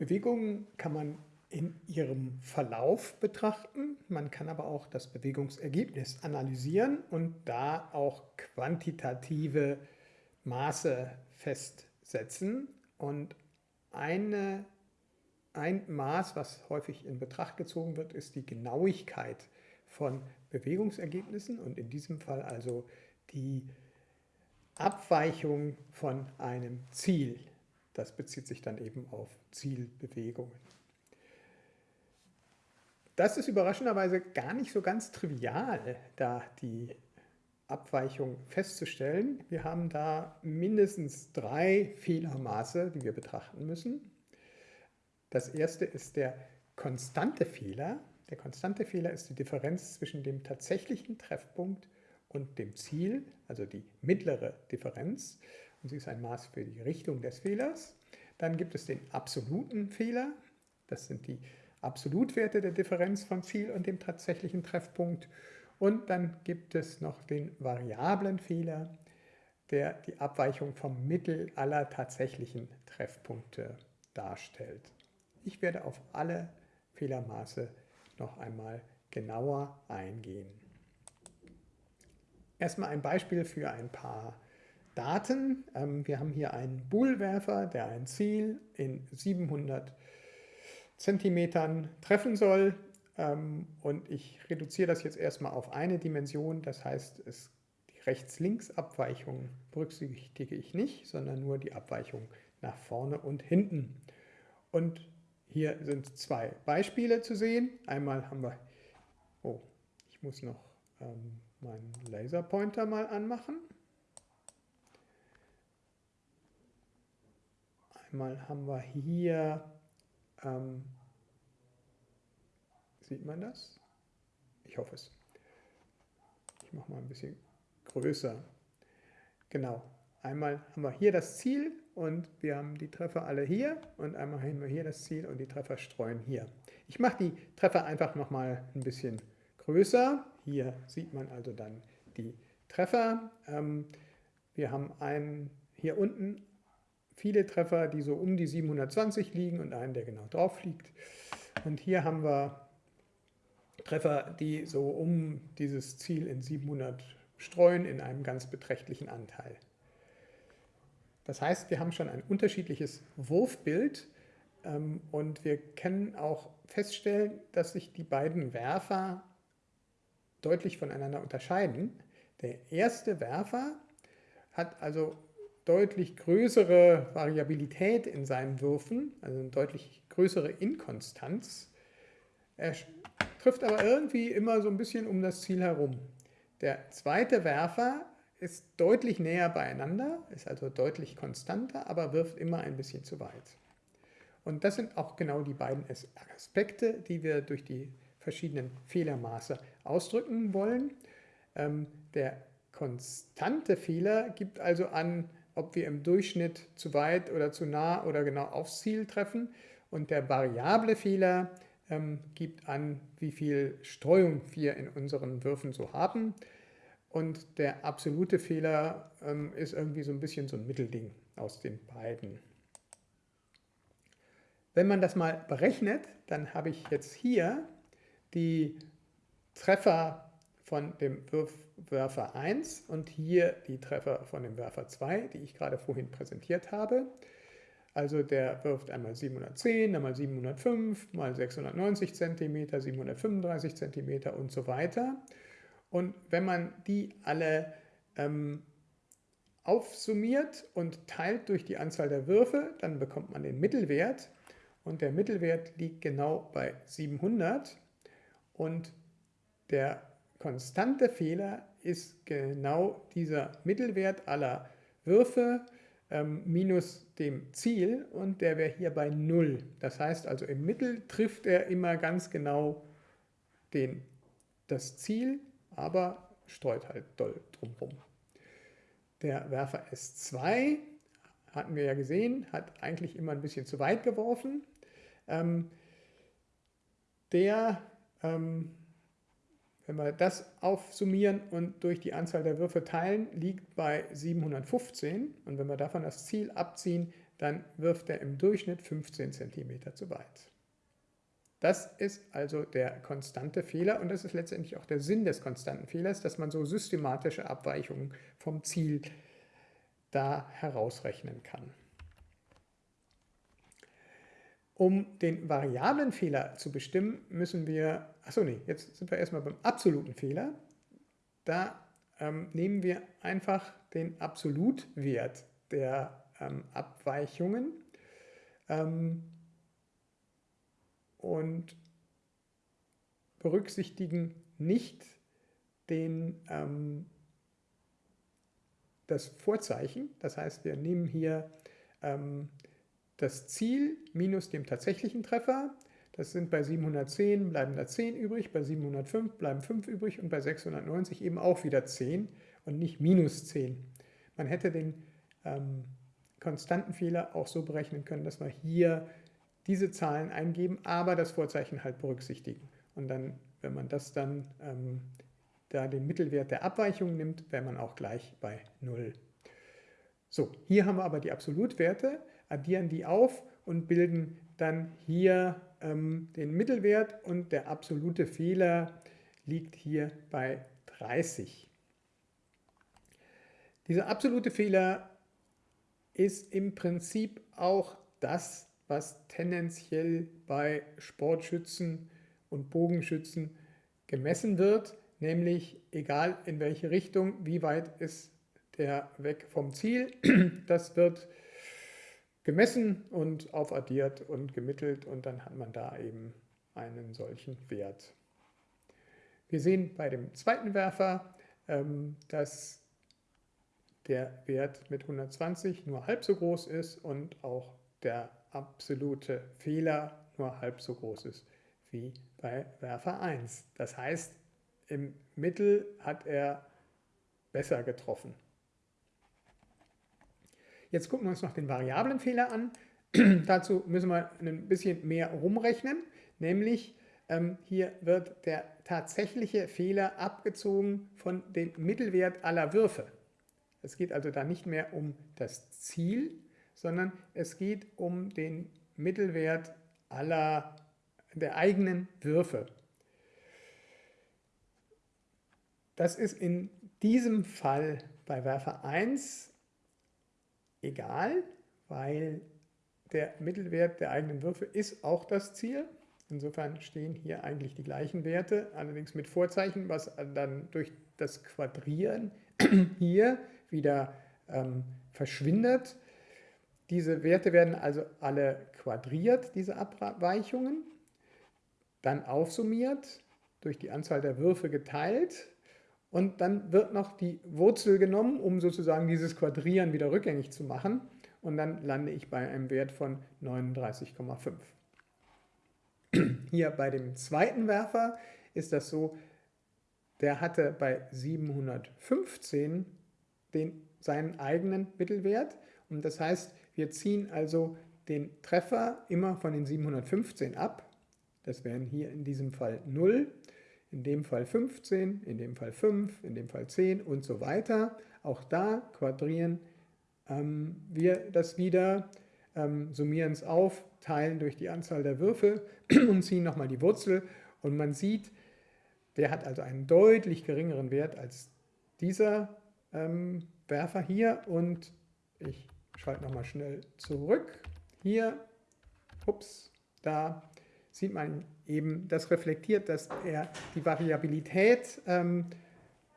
Bewegungen kann man in ihrem Verlauf betrachten. Man kann aber auch das Bewegungsergebnis analysieren und da auch quantitative Maße festsetzen. Und eine, ein Maß, was häufig in Betracht gezogen wird, ist die Genauigkeit von Bewegungsergebnissen und in diesem Fall also die Abweichung von einem Ziel. Das bezieht sich dann eben auf Zielbewegungen. Das ist überraschenderweise gar nicht so ganz trivial, da die Abweichung festzustellen. Wir haben da mindestens drei Fehlermaße, die wir betrachten müssen. Das erste ist der konstante Fehler. Der konstante Fehler ist die Differenz zwischen dem tatsächlichen Treffpunkt und dem Ziel, also die mittlere Differenz. Und sie ist ein Maß für die Richtung des Fehlers. Dann gibt es den absoluten Fehler. Das sind die Absolutwerte der Differenz vom Ziel und dem tatsächlichen Treffpunkt. Und dann gibt es noch den variablen Fehler, der die Abweichung vom Mittel aller tatsächlichen Treffpunkte darstellt. Ich werde auf alle Fehlermaße noch einmal genauer eingehen. Erstmal ein Beispiel für ein paar Daten. Ähm, wir haben hier einen Boolwerfer, der ein Ziel in 700 Zentimetern treffen soll. Ähm, und ich reduziere das jetzt erstmal auf eine Dimension. Das heißt, es, die Rechts-Links-Abweichung berücksichtige ich nicht, sondern nur die Abweichung nach vorne und hinten. Und hier sind zwei Beispiele zu sehen. Einmal haben wir, oh, ich muss noch ähm, meinen Laserpointer mal anmachen. Einmal haben wir hier ähm, sieht man das? Ich hoffe es. Ich mache mal ein bisschen größer. Genau. Einmal haben wir hier das Ziel und wir haben die Treffer alle hier und einmal haben wir hier das Ziel und die Treffer streuen hier. Ich mache die Treffer einfach nochmal ein bisschen größer. Hier sieht man also dann die Treffer. Ähm, wir haben einen hier unten viele Treffer, die so um die 720 liegen und einen, der genau drauf liegt. Und hier haben wir Treffer, die so um dieses Ziel in 700 streuen, in einem ganz beträchtlichen Anteil. Das heißt, wir haben schon ein unterschiedliches Wurfbild ähm, und wir können auch feststellen, dass sich die beiden Werfer deutlich voneinander unterscheiden. Der erste Werfer hat also deutlich größere Variabilität in seinen Würfen, also eine deutlich größere Inkonstanz. Er trifft aber irgendwie immer so ein bisschen um das Ziel herum. Der zweite Werfer ist deutlich näher beieinander, ist also deutlich konstanter, aber wirft immer ein bisschen zu weit. Und das sind auch genau die beiden Aspekte, die wir durch die verschiedenen Fehlermaße ausdrücken wollen. Ähm, der konstante Fehler gibt also an, ob wir im Durchschnitt zu weit oder zu nah oder genau aufs Ziel treffen. Und der variable Fehler ähm, gibt an, wie viel Streuung wir in unseren Würfen so haben. Und der absolute Fehler ähm, ist irgendwie so ein bisschen so ein Mittelding aus den beiden. Wenn man das mal berechnet, dann habe ich jetzt hier die Treffer von dem Werfer 1 und hier die Treffer von dem Werfer 2, die ich gerade vorhin präsentiert habe. Also der wirft einmal 710, einmal 705, mal 690 cm, 735 cm und so weiter. Und wenn man die alle ähm, aufsummiert und teilt durch die Anzahl der Würfe, dann bekommt man den Mittelwert. Und der Mittelwert liegt genau bei 700. Und der konstante Fehler ist genau dieser Mittelwert aller Würfe ähm, minus dem Ziel und der wäre hier bei 0. Das heißt also im Mittel trifft er immer ganz genau den, das Ziel, aber streut halt doll drumherum. Der Werfer S2, hatten wir ja gesehen, hat eigentlich immer ein bisschen zu weit geworfen. Ähm, der ähm, wenn wir das aufsummieren und durch die Anzahl der Würfe teilen, liegt bei 715. Und wenn wir davon das Ziel abziehen, dann wirft er im Durchschnitt 15 cm zu weit. Das ist also der konstante Fehler und das ist letztendlich auch der Sinn des konstanten Fehlers, dass man so systematische Abweichungen vom Ziel da herausrechnen kann. Um den variablen Fehler zu bestimmen, müssen wir, achso nee, jetzt sind wir erstmal beim absoluten Fehler. Da ähm, nehmen wir einfach den Absolutwert der ähm, Abweichungen ähm, und berücksichtigen nicht den, ähm, das Vorzeichen. Das heißt, wir nehmen hier ähm, das Ziel minus dem tatsächlichen Treffer. Das sind bei 710 bleiben da 10 übrig, bei 705 bleiben 5 übrig und bei 690 eben auch wieder 10 und nicht minus 10. Man hätte den ähm, konstanten Fehler auch so berechnen können, dass wir hier diese Zahlen eingeben, aber das Vorzeichen halt berücksichtigen. Und dann, wenn man das dann ähm, da den Mittelwert der Abweichung nimmt, wäre man auch gleich bei 0. So, hier haben wir aber die Absolutwerte addieren die auf und bilden dann hier ähm, den Mittelwert und der absolute Fehler liegt hier bei 30. Dieser absolute Fehler ist im Prinzip auch das, was tendenziell bei Sportschützen und Bogenschützen gemessen wird, nämlich egal in welche Richtung, wie weit ist der weg vom Ziel, das wird gemessen und aufaddiert und gemittelt und dann hat man da eben einen solchen Wert. Wir sehen bei dem zweiten Werfer, ähm, dass der Wert mit 120 nur halb so groß ist und auch der absolute Fehler nur halb so groß ist wie bei Werfer 1. Das heißt, im Mittel hat er besser getroffen. Jetzt gucken wir uns noch den Variablenfehler an. Dazu müssen wir ein bisschen mehr rumrechnen, nämlich ähm, hier wird der tatsächliche Fehler abgezogen von dem Mittelwert aller Würfe. Es geht also da nicht mehr um das Ziel, sondern es geht um den Mittelwert aller der eigenen Würfe. Das ist in diesem Fall bei Werfer 1 egal, weil der Mittelwert der eigenen Würfe ist auch das Ziel. Insofern stehen hier eigentlich die gleichen Werte, allerdings mit Vorzeichen, was dann durch das Quadrieren hier wieder ähm, verschwindet. Diese Werte werden also alle quadriert, diese Abweichungen, dann aufsummiert, durch die Anzahl der Würfe geteilt und dann wird noch die Wurzel genommen, um sozusagen dieses Quadrieren wieder rückgängig zu machen. Und dann lande ich bei einem Wert von 39,5. Hier bei dem zweiten Werfer ist das so, der hatte bei 715 den, seinen eigenen Mittelwert. Und das heißt, wir ziehen also den Treffer immer von den 715 ab. Das wären hier in diesem Fall 0 in dem Fall 15, in dem Fall 5, in dem Fall 10 und so weiter. Auch da quadrieren ähm, wir das wieder, ähm, summieren es auf, teilen durch die Anzahl der Würfel und ziehen nochmal die Wurzel und man sieht, der hat also einen deutlich geringeren Wert als dieser ähm, Werfer hier und ich schalte nochmal schnell zurück. Hier, ups, da sieht man eben, das reflektiert, dass er die Variabilität ähm,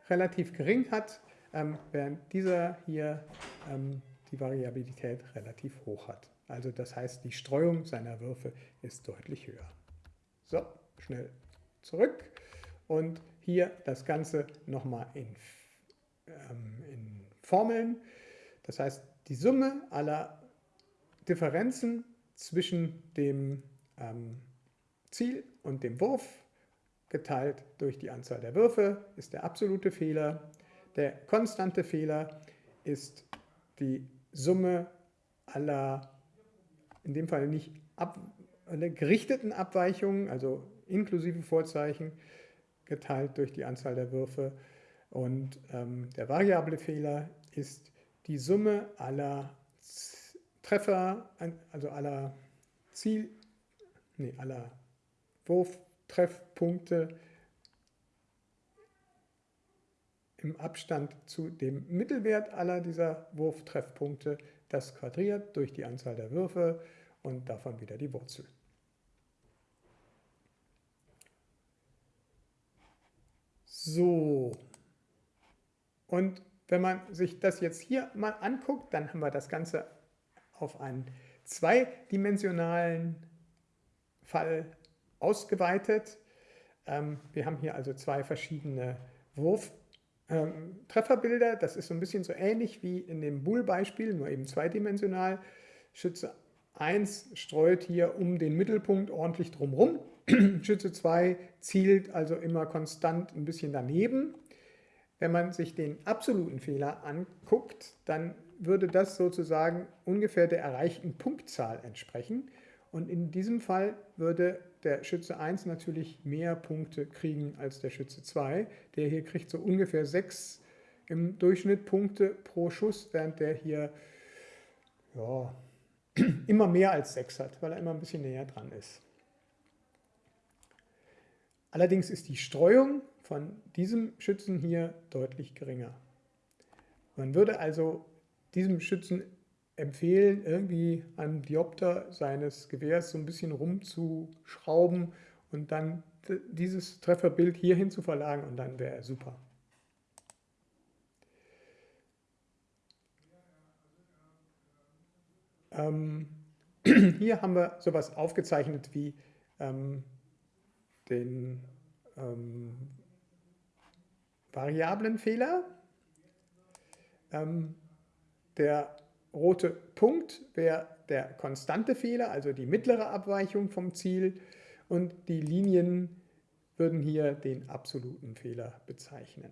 relativ gering hat, ähm, während dieser hier ähm, die Variabilität relativ hoch hat. Also das heißt, die Streuung seiner Würfe ist deutlich höher. So, schnell zurück und hier das Ganze nochmal in, ähm, in Formeln. Das heißt, die Summe aller Differenzen zwischen dem ähm, Ziel und dem Wurf geteilt durch die Anzahl der Würfe ist der absolute Fehler. Der konstante Fehler ist die Summe aller, in dem Fall nicht ab, gerichteten Abweichungen, also inklusive Vorzeichen, geteilt durch die Anzahl der Würfe. Und ähm, der variable Fehler ist die Summe aller Treffer, also aller Ziel, nee, aller Wurftreffpunkte im Abstand zu dem Mittelwert aller dieser Wurftreffpunkte, das quadriert durch die Anzahl der Würfe und davon wieder die Wurzel. So, und wenn man sich das jetzt hier mal anguckt, dann haben wir das Ganze auf einen zweidimensionalen Fall ausgeweitet. Ähm, wir haben hier also zwei verschiedene Wurftrefferbilder. Ähm, das ist so ein bisschen so ähnlich wie in dem Bull-Beispiel, nur eben zweidimensional. Schütze 1 streut hier um den Mittelpunkt ordentlich drumherum. Schütze 2 zielt also immer konstant ein bisschen daneben. Wenn man sich den absoluten Fehler anguckt, dann würde das sozusagen ungefähr der erreichten Punktzahl entsprechen. Und in diesem Fall würde der Schütze 1 natürlich mehr Punkte kriegen als der Schütze 2. Der hier kriegt so ungefähr 6 im Durchschnitt Punkte pro Schuss, während der hier ja, immer mehr als 6 hat, weil er immer ein bisschen näher dran ist. Allerdings ist die Streuung von diesem Schützen hier deutlich geringer. Man würde also diesem Schützen empfehlen, irgendwie am Diopter seines Gewehrs so ein bisschen rumzuschrauben und dann dieses Trefferbild hierhin zu verlagern und dann wäre er super. Ähm, hier haben wir sowas aufgezeichnet wie ähm, den ähm, Variablenfehler. Ähm, der rote Punkt wäre der konstante Fehler, also die mittlere Abweichung vom Ziel und die Linien würden hier den absoluten Fehler bezeichnen.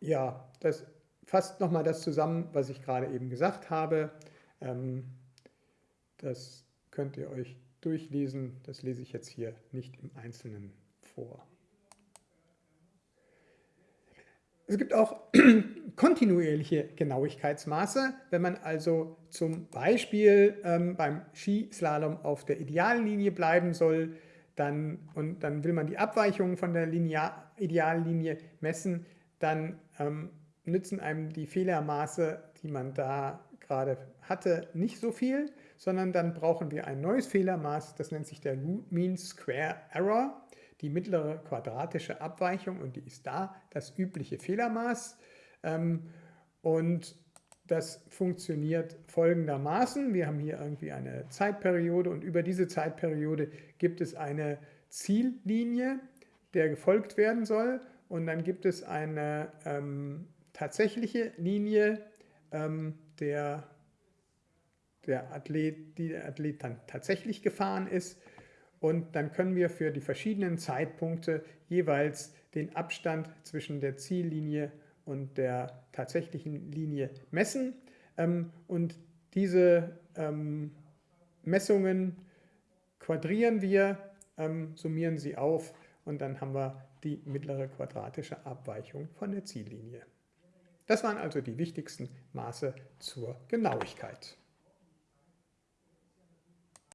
Ja, das fasst nochmal das zusammen, was ich gerade eben gesagt habe. Ähm, das könnt ihr euch durchlesen. Das lese ich jetzt hier nicht im Einzelnen vor. Es gibt auch kontinuierliche Genauigkeitsmaße. Wenn man also zum Beispiel ähm, beim Skislalom auf der Ideallinie bleiben soll dann, und dann will man die Abweichungen von der Linear Ideallinie messen, dann ähm, nützen einem die Fehlermaße, die man da gerade hatte, nicht so viel, sondern dann brauchen wir ein neues Fehlermaß, das nennt sich der Root Mean Square Error, die mittlere quadratische Abweichung und die ist da das übliche Fehlermaß. Ähm, und das funktioniert folgendermaßen. Wir haben hier irgendwie eine Zeitperiode und über diese Zeitperiode gibt es eine Ziellinie, der gefolgt werden soll. Und dann gibt es eine ähm, tatsächliche Linie, ähm, der, der Athlet, die der Athlet dann tatsächlich gefahren ist. Und dann können wir für die verschiedenen Zeitpunkte jeweils den Abstand zwischen der Ziellinie und der tatsächlichen Linie messen. Ähm, und diese ähm, Messungen quadrieren wir, ähm, summieren sie auf und dann haben wir die mittlere quadratische Abweichung von der Ziellinie. Das waren also die wichtigsten Maße zur Genauigkeit.